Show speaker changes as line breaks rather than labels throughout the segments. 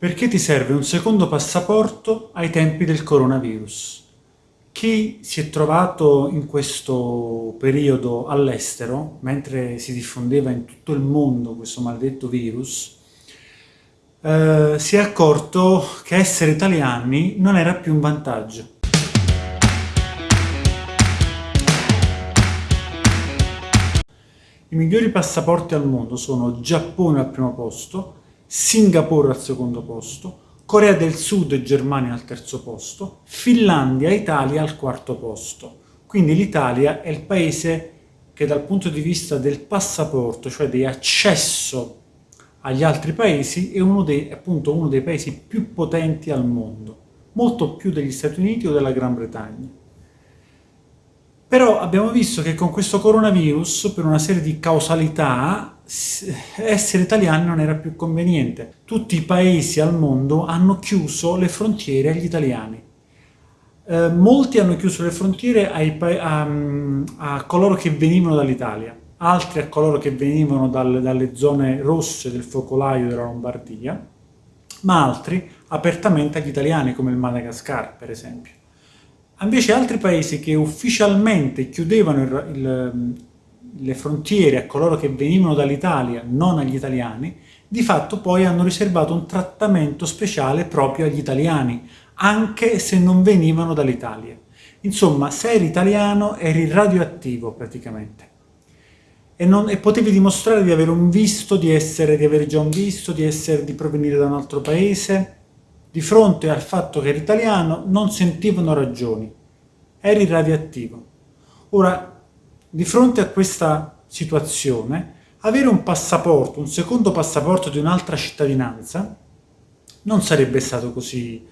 Perché ti serve un secondo passaporto ai tempi del coronavirus? Chi si è trovato in questo periodo all'estero, mentre si diffondeva in tutto il mondo questo maledetto virus, eh, si è accorto che essere italiani non era più un vantaggio. I migliori passaporti al mondo sono Giappone al primo posto, Singapore al secondo posto, Corea del Sud e Germania al terzo posto, Finlandia e Italia al quarto posto. Quindi l'Italia è il paese che dal punto di vista del passaporto, cioè di accesso agli altri paesi, è uno dei, appunto uno dei paesi più potenti al mondo, molto più degli Stati Uniti o della Gran Bretagna. Però abbiamo visto che con questo coronavirus, per una serie di causalità, essere italiani non era più conveniente. Tutti i paesi al mondo hanno chiuso le frontiere agli italiani. Eh, molti hanno chiuso le frontiere a, a, coloro che venivano dall'Italia, altri a coloro che venivano dal, dalle zone rosse del focolaio della Lombardia, ma altri apertamente agli italiani, come il Madagascar, per esempio. Invece altri paesi che ufficialmente chiudevano il, il, le frontiere a coloro che venivano dall'Italia, non agli italiani, di fatto poi hanno riservato un trattamento speciale proprio agli italiani, anche se non venivano dall'Italia. Insomma, se eri italiano eri radioattivo praticamente. E, non, e, potevi dimostrare di avere un visto, di, essere, di avere già un visto, di, essere, di provenire da un altro paese, di fronte al fatto che eri italiano non sentivano ragioni, eri radioattivo. Ora, di fronte a questa situazione, avere un passaporto, un secondo passaporto di un'altra cittadinanza, non sarebbe stato così,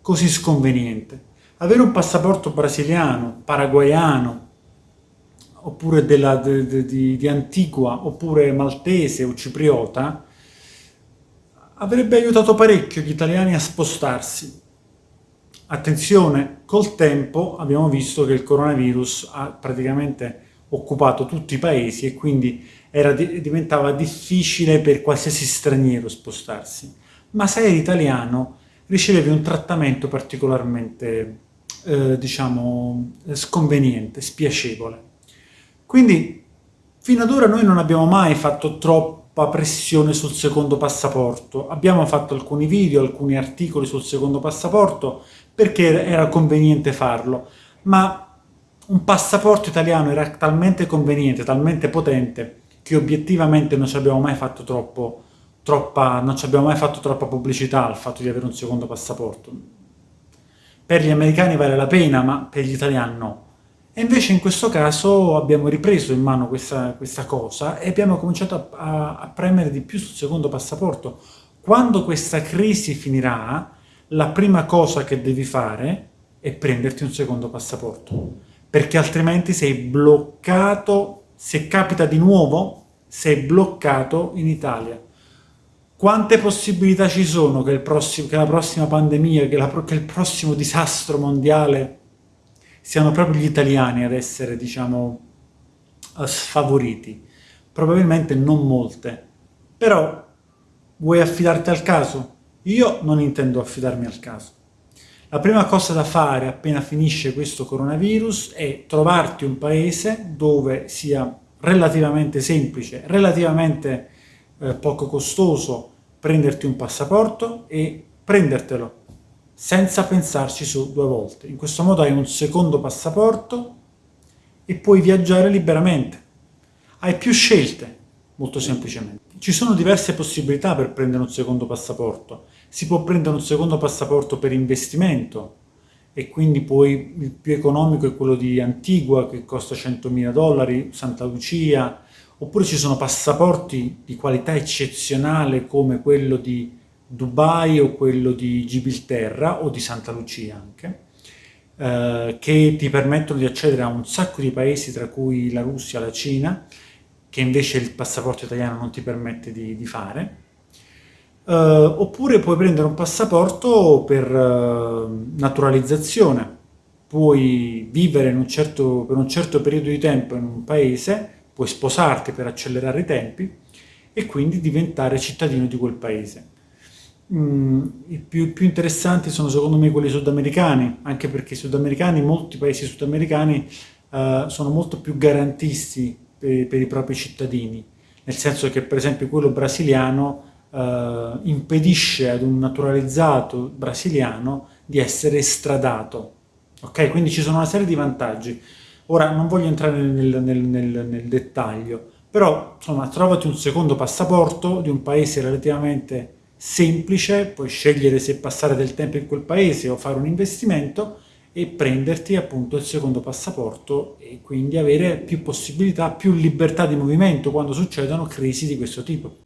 così sconveniente. Avere un passaporto brasiliano, paraguayano, oppure della, de, de, di, di Antigua, oppure maltese o cipriota, avrebbe aiutato parecchio gli italiani a spostarsi. Attenzione, col tempo abbiamo visto che il coronavirus ha praticamente occupato tutti i paesi e quindi era, diventava difficile per qualsiasi straniero spostarsi. Ma se eri italiano ricevevi un trattamento particolarmente, eh, diciamo, sconveniente, spiacevole. Quindi fino ad ora noi non abbiamo mai fatto troppo pressione sul secondo passaporto. Abbiamo fatto alcuni video, alcuni articoli sul secondo passaporto perché era conveniente farlo, ma un passaporto italiano era talmente conveniente, talmente potente, che obiettivamente non ci abbiamo mai fatto troppo, troppa, non ci abbiamo mai fatto troppa pubblicità al fatto di avere un secondo passaporto. Per gli americani vale la pena, ma per gli italiani no. E invece in questo caso abbiamo ripreso in mano questa, questa cosa e abbiamo cominciato a, a, a, premere di più sul secondo passaporto. Quando questa crisi finirà, la prima cosa che devi fare è prenderti un secondo passaporto, perché altrimenti sei bloccato, se capita di nuovo, sei bloccato in Italia. Quante possibilità ci sono che, prossimo, che la prossima pandemia, che, la, che il prossimo disastro mondiale siano proprio gli italiani ad essere, diciamo, sfavoriti. Probabilmente non molte. Però vuoi affidarti al caso? Io non intendo affidarmi al caso. La prima cosa da fare appena finisce questo coronavirus è trovarti un paese dove sia relativamente semplice, relativamente eh, poco costoso prenderti un passaporto e prendertelo senza pensarci su due volte. In questo modo hai un secondo passaporto e puoi viaggiare liberamente. Hai più scelte, molto semplicemente. Ci sono diverse possibilità per prendere un secondo passaporto. Si può prendere un secondo passaporto per investimento e quindi poi il più economico è quello di Antigua che costa 100.000 dollari, Santa Lucia, oppure ci sono passaporti di qualità eccezionale come quello di Dubai o quello di Gibilterra o di Santa Lucia anche, eh, che ti permettono di accedere a un sacco di paesi, tra cui la Russia, la Cina, che invece il passaporto italiano non ti permette di, di fare. Eh, oppure puoi prendere un passaporto per eh, naturalizzazione, puoi vivere un certo, per un certo periodo di tempo in un paese, puoi sposarti per accelerare i tempi e quindi diventare cittadino di quel paese. mm, i più, più interessanti sono secondo me quelli sudamericani, anche perché i sudamericani, molti paesi sudamericani eh, sono molto più garantisti per, per i propri cittadini, nel senso che per esempio quello brasiliano eh, impedisce ad un naturalizzato brasiliano di essere estradato. Ok? Quindi ci sono una serie di vantaggi. Ora non voglio entrare nel, nel, nel, nel dettaglio, però insomma trovati un secondo passaporto di un paese relativamente semplice, puoi scegliere se passare del tempo in quel paese o fare un investimento e prenderti appunto il secondo passaporto e quindi avere più possibilità, più libertà di movimento quando succedono crisi di questo tipo.